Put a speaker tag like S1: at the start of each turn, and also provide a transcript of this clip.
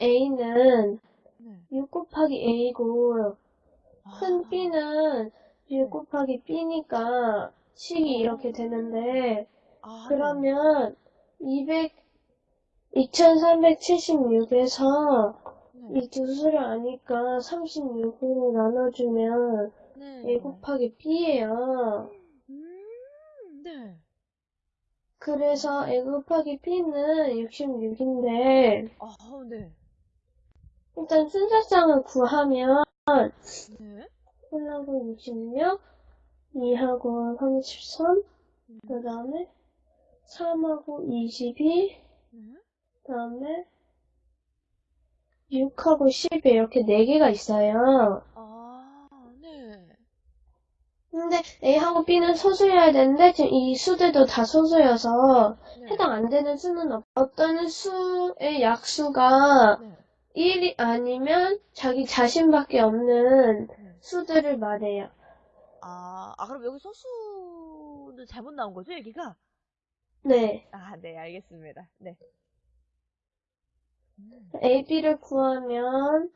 S1: A는
S2: 네.
S1: 6 곱하기 A고, 큰
S2: 아,
S1: B는 6 곱하기 B니까 식이 이렇게 되는데,
S2: 아, 네.
S1: 그러면 200, 2376에서
S2: 네.
S1: 이 두 수를 아니까 36으로 나눠주면
S2: 네.
S1: A 곱하기 B예요.
S2: 음, 네.
S1: 그래서 A 곱하기 B는 66인데,
S2: 아, 네.
S1: 일단 순서상을 구하면,
S2: 네.
S1: 1하고 66, 2하고 33,
S2: 음,
S1: 그 다음에 3하고 22,
S2: 네.
S1: 그 다음에 6하고 10 이렇게 4개가 있어요.
S2: 아, 네.
S1: 근데 A하고 B는 소수여야 되는데 지금 이 수들도 다 소수여서
S2: 네.
S1: 해당 안 되는 수는 없, 어떤 수의 약수가
S2: 네.
S1: 1이 아니면 자기 자신밖에 없는
S2: 네.
S1: 수들을 말해요.
S2: 아, 아, 그럼 여기 소수는 잘못 나온 거죠, 여기가?
S1: 네.
S2: 아, 네, 알겠습니다. 네. 음,
S1: A, B를 구하면